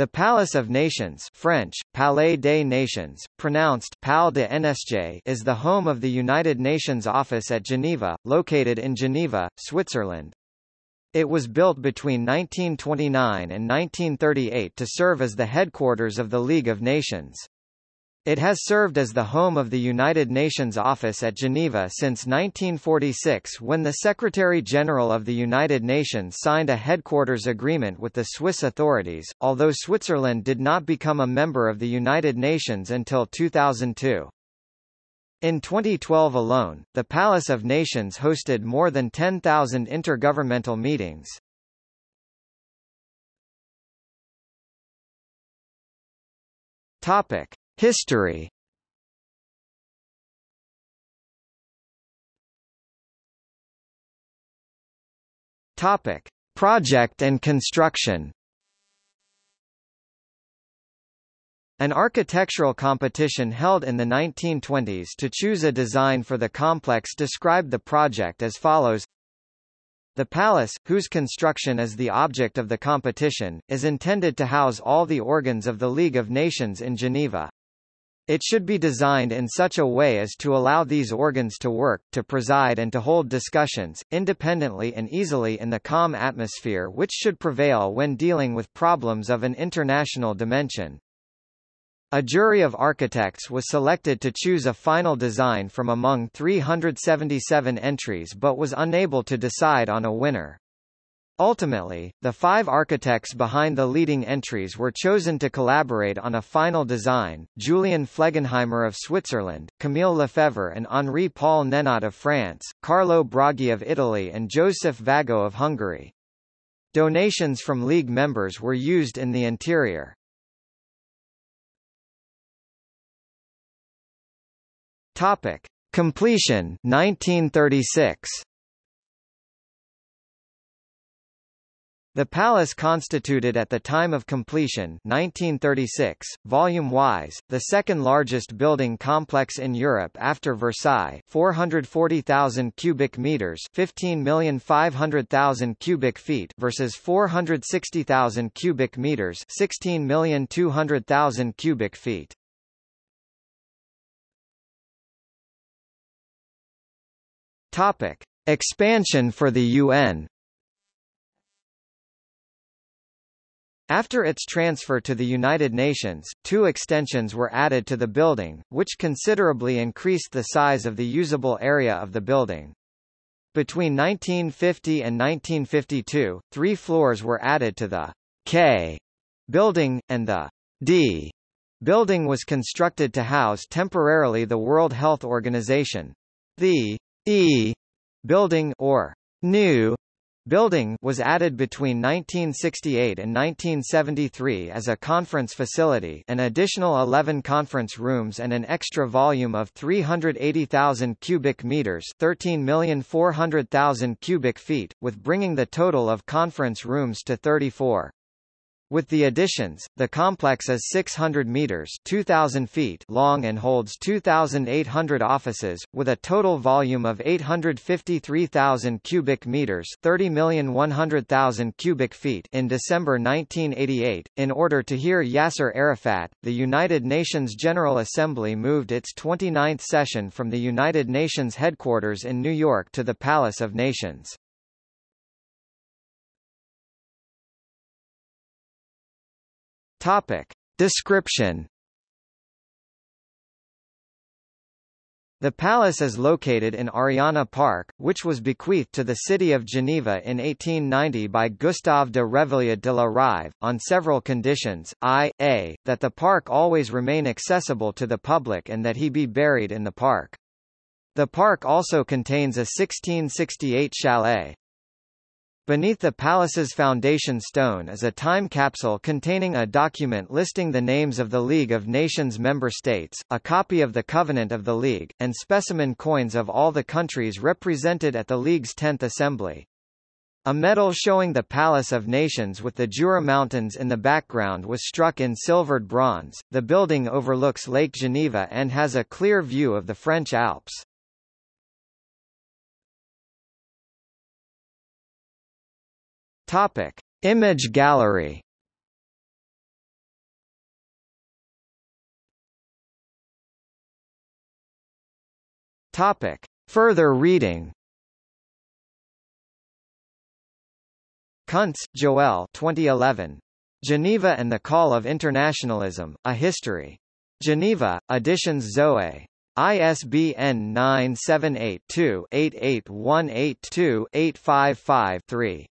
The Palace of Nations French, Palais des Nations, pronounced Pal de NSJ is the home of the United Nations Office at Geneva, located in Geneva, Switzerland. It was built between 1929 and 1938 to serve as the headquarters of the League of Nations. It has served as the home of the United Nations Office at Geneva since 1946 when the Secretary-General of the United Nations signed a headquarters agreement with the Swiss authorities, although Switzerland did not become a member of the United Nations until 2002. In 2012 alone, the Palace of Nations hosted more than 10,000 intergovernmental meetings. Topic. History Topic: Project and construction. An architectural competition held in the 1920s to choose a design for the complex described the project as follows The palace, whose construction is the object of the competition, is intended to house all the organs of the League of Nations in Geneva. It should be designed in such a way as to allow these organs to work, to preside and to hold discussions, independently and easily in the calm atmosphere which should prevail when dealing with problems of an international dimension. A jury of architects was selected to choose a final design from among 377 entries but was unable to decide on a winner. Ultimately, the five architects behind the leading entries were chosen to collaborate on a final design, Julien Flegenheimer of Switzerland, Camille Lefebvre and Henri-Paul Nenot of France, Carlo Broggi of Italy and Joseph Vago of Hungary. Donations from League members were used in the interior. Topic. Completion 1936 The palace constituted at the time of completion 1936, volume-wise, the second largest building complex in Europe after Versailles 440,000 cubic meters 15,500,000 cubic feet versus 460,000 cubic meters 16,200,000 cubic feet. Topic. Expansion for the UN After its transfer to the United Nations, two extensions were added to the building, which considerably increased the size of the usable area of the building. Between 1950 and 1952, three floors were added to the K building, and the D building was constructed to house temporarily the World Health Organization. The E building or new Building was added between 1968 and 1973 as a conference facility an additional 11 conference rooms and an extra volume of 380,000 cubic meters 13,400,000 cubic feet, with bringing the total of conference rooms to 34. With the additions, the complex is 600 meters (2,000 feet) long and holds 2,800 offices, with a total volume of 853,000 cubic meters (30,100,000 cubic feet). In December 1988, in order to hear Yasser Arafat, the United Nations General Assembly moved its 29th session from the United Nations headquarters in New York to the Palace of Nations. Topic. Description The palace is located in Ariana Park, which was bequeathed to the city of Geneva in 1890 by Gustave de Revilliod de la Rive, on several conditions, i.a., that the park always remain accessible to the public and that he be buried in the park. The park also contains a 1668 chalet. Beneath the palace's foundation stone is a time capsule containing a document listing the names of the League of Nations member states, a copy of the Covenant of the League, and specimen coins of all the countries represented at the League's 10th Assembly. A medal showing the Palace of Nations with the Jura Mountains in the background was struck in silvered bronze. The building overlooks Lake Geneva and has a clear view of the French Alps. Topic: Image gallery. Topic: Further reading. Kunz, Joel 2011. Geneva and the Call of Internationalism, A History. Geneva, Editions Zoe. ISBN 978-2-88182-855-3.